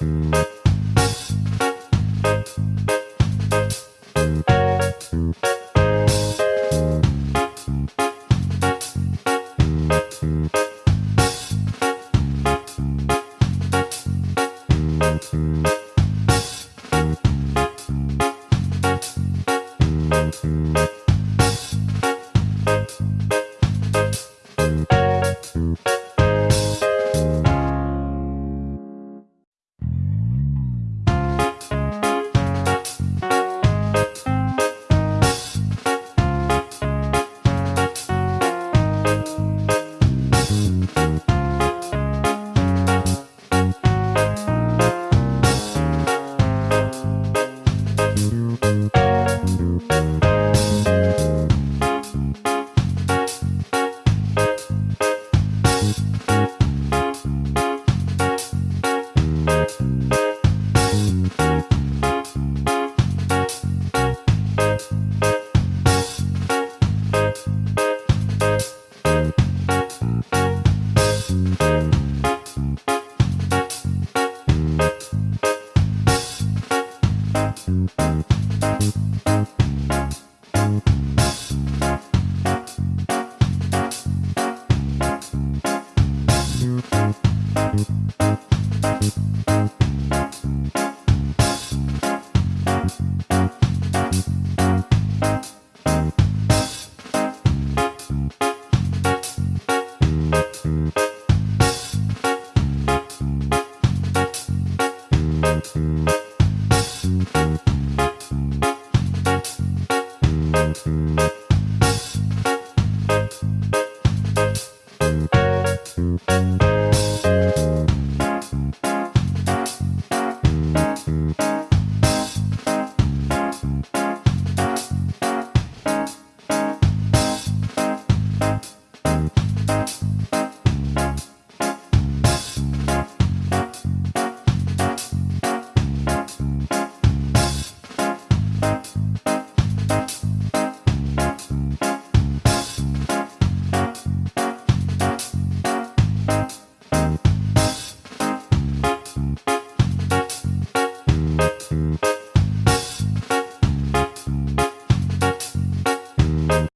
Thank